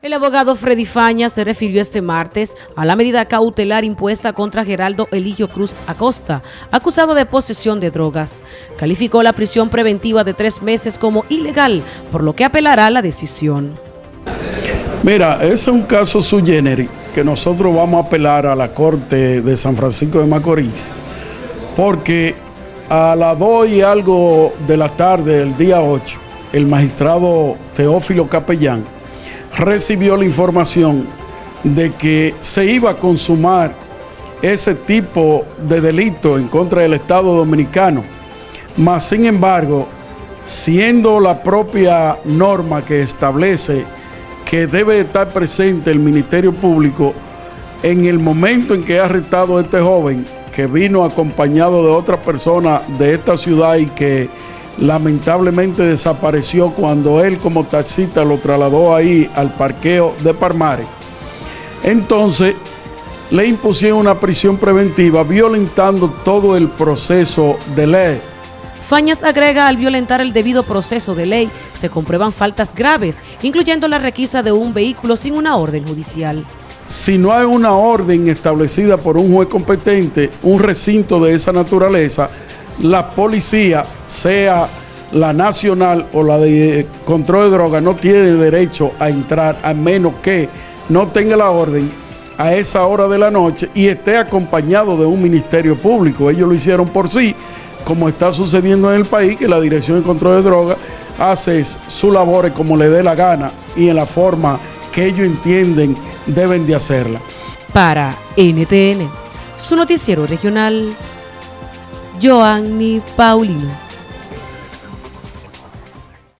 El abogado Freddy Faña se refirió este martes a la medida cautelar impuesta contra Geraldo Eligio Cruz Acosta, acusado de posesión de drogas. Calificó la prisión preventiva de tres meses como ilegal, por lo que apelará la decisión. Mira, ese es un caso sui generis que nosotros vamos a apelar a la Corte de San Francisco de Macorís, porque a las 2 y algo de la tarde del día 8, el magistrado Teófilo Capellán recibió la información de que se iba a consumar ese tipo de delito en contra del Estado Dominicano. Mas, sin embargo, siendo la propia norma que establece que debe estar presente el Ministerio Público en el momento en que ha arrestado a este joven, que vino acompañado de otra persona de esta ciudad y que lamentablemente desapareció cuando él como taxista lo trasladó ahí al parqueo de Parmare. Entonces le impusieron una prisión preventiva violentando todo el proceso de ley. Fañas agrega al violentar el debido proceso de ley se comprueban faltas graves, incluyendo la requisa de un vehículo sin una orden judicial. Si no hay una orden establecida por un juez competente, un recinto de esa naturaleza, la policía, sea la nacional o la de control de drogas, no tiene derecho a entrar a menos que no tenga la orden a esa hora de la noche y esté acompañado de un ministerio público. Ellos lo hicieron por sí, como está sucediendo en el país, que la Dirección de Control de Drogas hace su labor como le dé la gana y en la forma que ellos entienden deben de hacerla. Para NTN, su noticiero regional, Joanny Paulino.